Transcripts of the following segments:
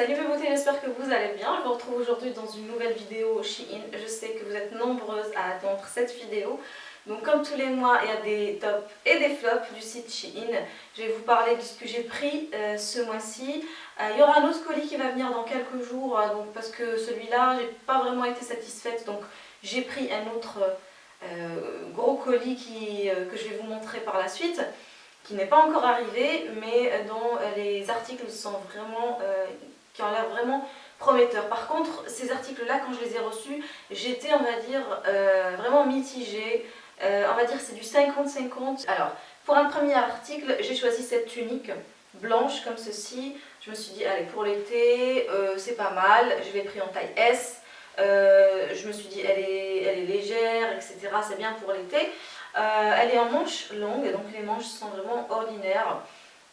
Salut mes beautés, j'espère que vous allez bien. Je vous retrouve aujourd'hui dans une nouvelle vidéo Shein. Je sais que vous êtes nombreuses à attendre cette vidéo. Donc comme tous les mois, il y a des tops et des flops du site Shein. Je vais vous parler de ce que j'ai pris euh, ce mois-ci. Euh, il y aura un autre colis qui va venir dans quelques jours, euh, donc, parce que celui-là, j'ai pas vraiment été satisfaite. Donc j'ai pris un autre gros colis que je vais vous montrer par la suite qui n'est pas encore arrivé, mais dont les articles sont vraiment qui ont l'air vraiment prometteurs. Par contre, ces articles-là, quand je les ai reçus, j'étais, on va dire, euh, vraiment mitigée. Euh, on va dire c'est du 50-50. Alors, pour un premier article, j'ai choisi cette tunique blanche comme ceci. Je me suis dit, allez, pour l'été, euh, c'est pas mal. Je l'ai pris en taille S. je me suis dit, elle est, elle est légère, etc. C'est bien pour l'été. elle est en manches longues, donc les manches sont vraiment ordinaires.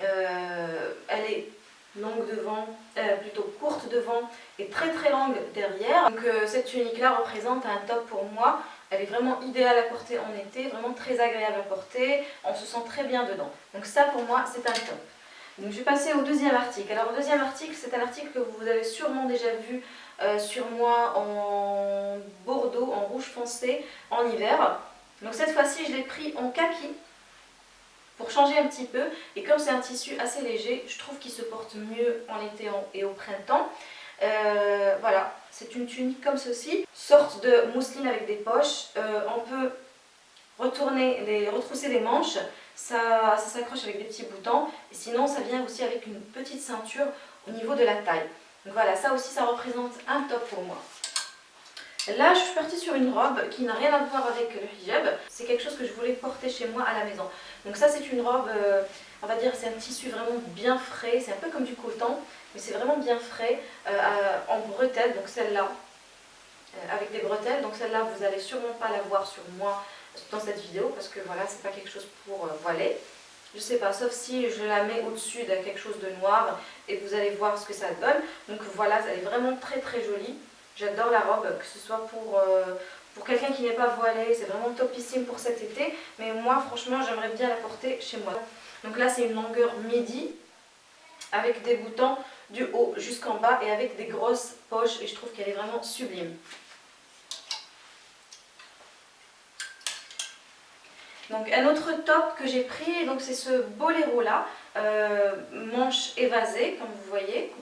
elle est longue devant, euh, plutôt courte devant et très très longue derrière. Donc euh, cette tunique là représente un top pour moi. Elle est vraiment idéale à porter en été, vraiment très agréable à porter. On se sent très bien dedans. Donc ça pour moi c'est un top. Donc je vais passer au deuxième article. Alors le deuxième article c'est un article que vous avez sûrement déjà vu euh, sur moi en bordeaux, en rouge foncé, en hiver. Donc cette fois-ci je l'ai pris en kaki pour changer un petit peu. Et comme c'est un tissu assez léger, je trouve qu'il se porte mieux en été et au printemps. Euh, voilà, c'est une tunique comme ceci, sorte de mousseline avec des poches. Euh, on peut retourner, les, retrousser les manches, ça, ça s'accroche avec des petits boutons. Et sinon, ça vient aussi avec une petite ceinture au niveau de la taille. Donc voilà, ça aussi, ça représente un top pour moi. Là, je suis partie sur une robe qui n'a rien à voir avec le hijab. C'est quelque chose que je voulais porter chez moi à la maison. Donc ça, c'est une robe, euh, on va dire, c'est un tissu vraiment bien frais. C'est un peu comme du coton, mais c'est vraiment bien frais, euh, en bretelles. Donc celle-là, euh, avec des bretelles. Donc celle-là, vous n'allez sûrement pas la voir sur moi dans cette vidéo, parce que voilà, c'est pas quelque chose pour voiler. Je sais pas, sauf si je la mets au-dessus de quelque chose de noir et vous allez voir ce que ça donne. Donc voilà, elle est vraiment très très jolie. J'adore la robe, que ce soit pour, euh, pour quelqu'un qui n'est pas voilé, c'est vraiment topissime pour cet été. Mais moi, franchement, j'aimerais bien la porter chez moi. Donc là, c'est une longueur midi, avec des boutons du haut jusqu'en bas et avec des grosses poches. Et je trouve qu'elle est vraiment sublime. Donc un autre top que j'ai pris, c'est ce boléro là, euh, manche évasée comme vous voyez,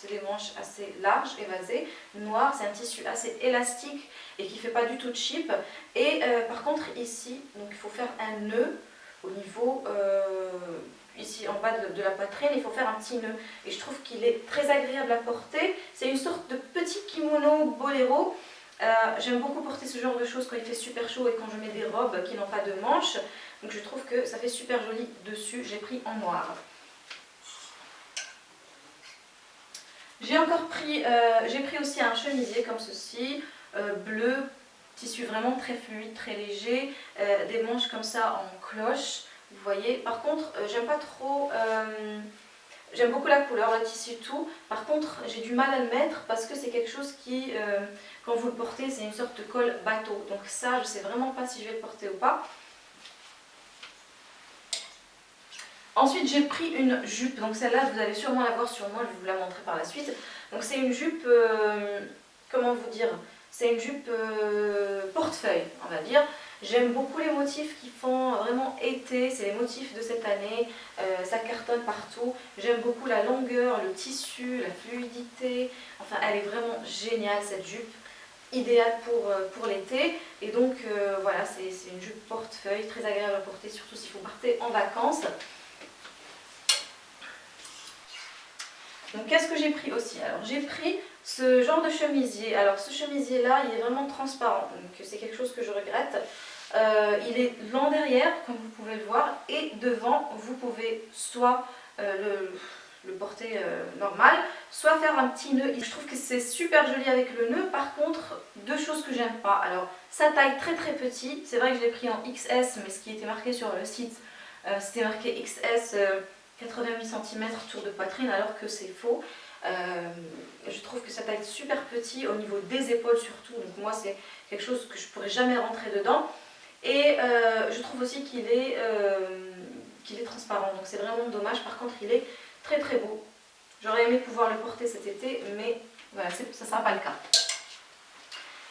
c'est des manches assez larges, évasées, noires, c'est un tissu assez élastique et qui ne fait pas du tout de chip. Et euh, par contre ici, donc il faut faire un nœud au niveau, euh, ici en bas de, la poitrine, il faut faire un petit nœud. Et je trouve qu'il est très agréable à porter. C'est une sorte de petit kimono boléro. Euh, j'aime beaucoup porter ce genre de choses quand il fait super chaud et quand je mets des robes qui n'ont pas de manches. Donc je trouve que ça fait super joli dessus. J'ai pris en noir. J'ai encore pris, euh, j'ai pris aussi un chemisier comme ceci, euh, bleu, tissu vraiment très fluide, très léger, euh, des manches comme ça en cloche, vous voyez. Par contre, j'aime pas trop, j'aime beaucoup la couleur, le tissu tout. Par contre, j'ai du mal à le mettre parce que c'est quelque chose qui, quand vous le portez, c'est une sorte de col bateau. Donc ça, je sais vraiment pas si je vais le porter ou pas. Ensuite, j'ai pris une jupe. Donc celle-là, vous allez sûrement la voir sur moi, je vais vous la montrer par la suite. Donc c'est une jupe, euh, comment vous dire C'est une jupe euh, portefeuille, on va dire. J'aime beaucoup les motifs qui font vraiment été, c'est les motifs de cette année, euh, ça cartonne partout. J'aime beaucoup la longueur, le tissu, la fluidité, enfin elle est vraiment géniale cette jupe, idéale pour, pour l'été. Et donc voilà, c'est une jupe portefeuille, très agréable à porter, surtout si vous partez en vacances. Donc qu'est-ce que j'ai pris aussi? Alors j'ai pris ce genre de chemisier. Alors ce chemisier là il est vraiment transparent. Donc c'est quelque chose que je regrette. Euh, il est long derrière comme vous pouvez le voir et devant vous pouvez soit euh, le, porter euh, normal soit faire un petit nœud. Je trouve que c'est super joli avec le nœud. Par contre deux choses que j'aime pas. Alors sa taille très très petit. C'est vrai que je l'ai pris en XS mais ce qui était marqué sur le site c'était marqué XS 88 cm tour de poitrine alors que c'est faux. Euh, je trouve que ça taille super petit au niveau des épaules surtout, donc moi c'est quelque chose que je pourrais jamais rentrer dedans. Et euh, je trouve aussi qu'il est, euh, est transparent, donc c'est vraiment dommage. Par contre il est très très beau. J'aurais aimé pouvoir le porter cet été, mais voilà, ça ne sera pas le cas.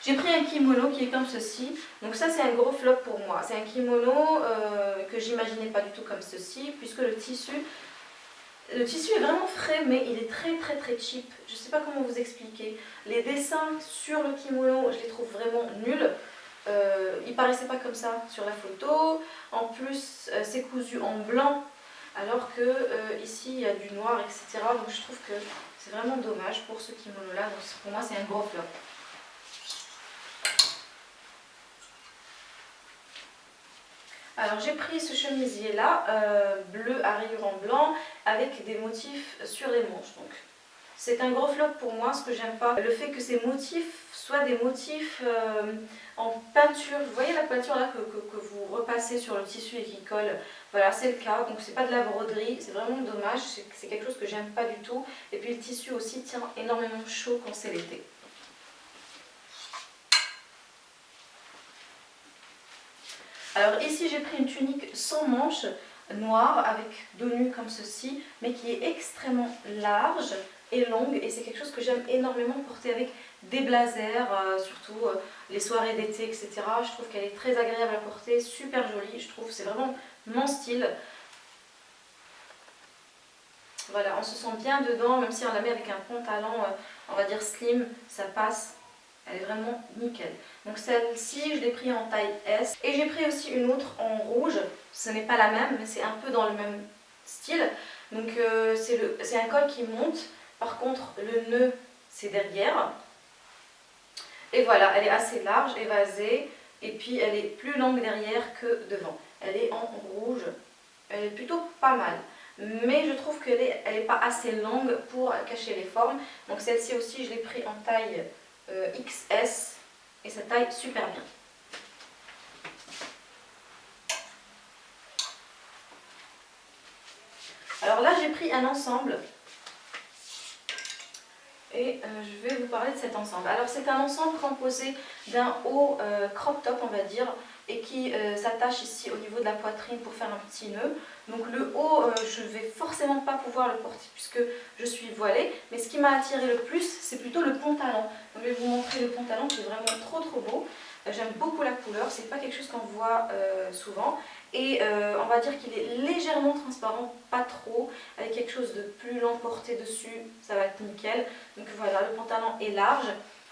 J'ai pris un kimono qui est comme ceci. Donc ça c'est un gros flop pour moi. C'est un kimono euh, que j'imaginais pas du tout comme ceci, puisque le tissu le tissu est vraiment frais, mais il est très très très cheap. Je sais pas comment vous expliquer. Les dessins sur le kimono, je les trouve vraiment nuls. Euh, il paraissait pas comme ça sur la photo. En plus, euh, c'est cousu en blanc, alors que euh, ici il y a du noir, etc. Donc je trouve que c'est vraiment dommage pour ce kimono-là. Donc pour moi, c'est un gros flop. Alors j'ai pris ce chemisier là, euh, bleu à rayures en blanc, avec des motifs sur les manches. Donc c'est un gros flop pour moi, ce que j'aime pas. Le fait que ces motifs soient des motifs euh, en peinture. Vous voyez la peinture là que, que, vous repassez sur le tissu et qui colle? Voilà, c'est le cas. Donc c'est pas de la broderie, c'est vraiment dommage. C'est quelque chose que j'aime pas du tout. Et puis le tissu aussi tient énormément chaud quand c'est l'été. Alors ici j'ai pris une tunique sans manches noire avec dos nu comme ceci mais qui est extrêmement large et longue et c'est quelque chose que j'aime énormément porter avec des blazers, euh, surtout euh, les soirées d'été etc. Je trouve qu'elle est très agréable à porter, super jolie, je trouve c'est vraiment mon style. Voilà, on se sent bien dedans, même si on la met avec un pantalon, euh, on va dire slim, ça passe elle est vraiment nickel. Donc celle-ci, je l'ai pris en taille S. Et j'ai pris aussi une autre en rouge. Ce n'est pas la même, mais c'est un peu dans le même style. Donc euh, c'est un col qui monte. Par contre, le nœud, c'est derrière. Et voilà, elle est assez large, évasée. Et puis elle est plus longue derrière que devant. Elle est en rouge. Elle est plutôt pas mal. Mais je trouve qu'elle n'est elle est pas assez longue pour cacher les formes. Donc celle-ci aussi, je l'ai pris en taille euh, XS et ça taille super bien. Alors là j'ai pris un ensemble et euh, je vais vous parler de cet ensemble. Alors c'est un ensemble composé d'un haut euh, crop top on va dire et qui s'attache ici au niveau de la poitrine pour faire un petit nœud. Donc le haut, euh, je ne vais forcément pas pouvoir le porter puisque je suis voilée. Mais ce qui m'a attiré le plus, c'est plutôt le pantalon. Donc je vais vous montrer le pantalon qui est vraiment trop trop beau. Euh, j'aime beaucoup la couleur, c'est pas quelque chose qu'on voit euh, souvent. Et on va dire qu'il est légèrement transparent, pas trop, avec quelque chose de plus long porté dessus, ça va être nickel. Donc voilà, le pantalon est large.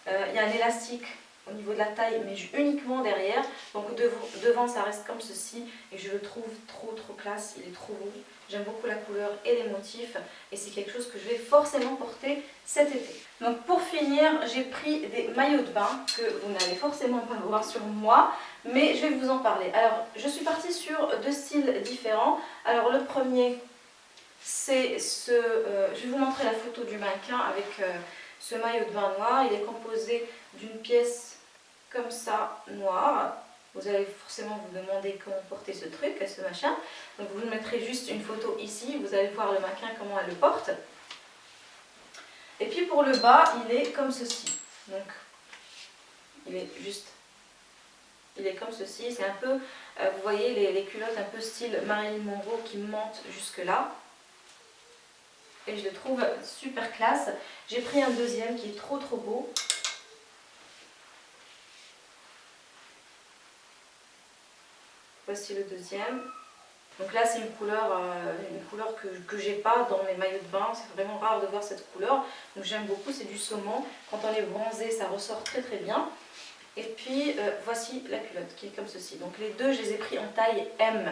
Il y a un élastique au niveau de la taille, mais uniquement derrière. Donc devant, ça reste comme ceci et je le trouve trop trop classe, il est trop beau. J'aime beaucoup la couleur et les motifs et c'est quelque chose que je vais forcément porter cet été. Donc pour finir, j'ai pris des maillots de bain que vous n'allez forcément pas voir sur moi, mais je vais vous en parler. Alors je suis partie sur deux styles différents. Alors le premier, c'est ce... Euh, je vais vous montrer la photo du mannequin avec euh, ce maillot de bain noir. Il est composé d'une pièce comme ça, noir. Vous allez forcément vous demander comment porter ce truc, ce machin. Donc vous mettrez juste une photo ici, vous allez voir le maquin comment elle le porte. Et puis pour le bas, il est comme ceci. Donc il est juste, il est comme ceci. C'est un peu, euh, vous voyez les, les, culottes un peu style Marilyn Monroe qui montent jusque là. Et je le trouve super classe. J'ai pris un deuxième qui est trop trop beau. Voici le deuxième. Donc là c'est une couleur, euh, couleur que, que j'ai pas dans mes maillots de bain, c'est vraiment rare de voir cette couleur. Donc j'aime beaucoup, c'est du saumon. Quand on est bronzé, ça ressort très très bien. Et puis euh, voici la culotte qui est comme ceci. Donc les deux, je les ai pris en taille M.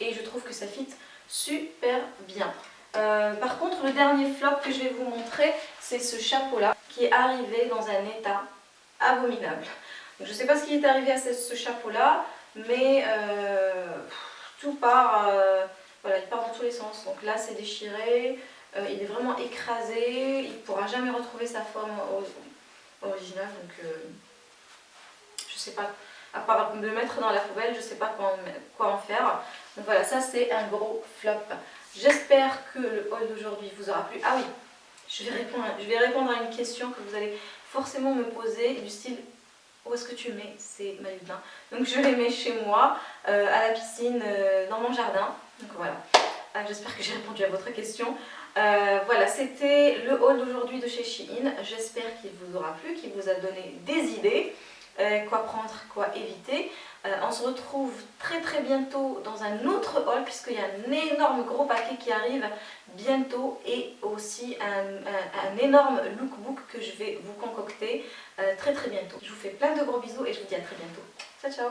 Et je trouve que ça fit super bien. Euh, par contre, le dernier flop que je vais vous montrer, c'est ce chapeau-là qui est arrivé dans un état abominable. je ne sais pas ce qui est arrivé à ce chapeau-là mais euh, tout part, euh, voilà, il part dans tous les sens. Donc là c'est déchiré, euh, il est vraiment écrasé, il ne pourra jamais retrouver sa forme originale. Donc je sais pas, à part le mettre dans la poubelle, je ne sais pas quoi en, faire. Donc voilà, ça c'est un gros flop. J'espère que le haul d'aujourd'hui vous aura plu. Ah oui, je vais, répondre, je vais répondre à une question que vous allez forcément me poser du style où est-ce que tu mets ces maillots de bain Donc je les mets chez moi, euh, à la piscine, euh, dans mon jardin. Donc voilà, euh, j'espère que j'ai répondu à votre question. Euh, voilà, c'était le haul d'aujourd'hui de chez Shein. J'espère qu'il vous aura plu, qu'il vous a donné des idées, quoi prendre, quoi éviter. On se retrouve très très bientôt dans un autre haul puisqu'il y a un énorme gros paquet qui arrive bientôt et aussi un, énorme lookbook que je vais vous concocter très très bientôt. Je vous fais plein de gros bisous et je vous dis à très bientôt. Ciao ciao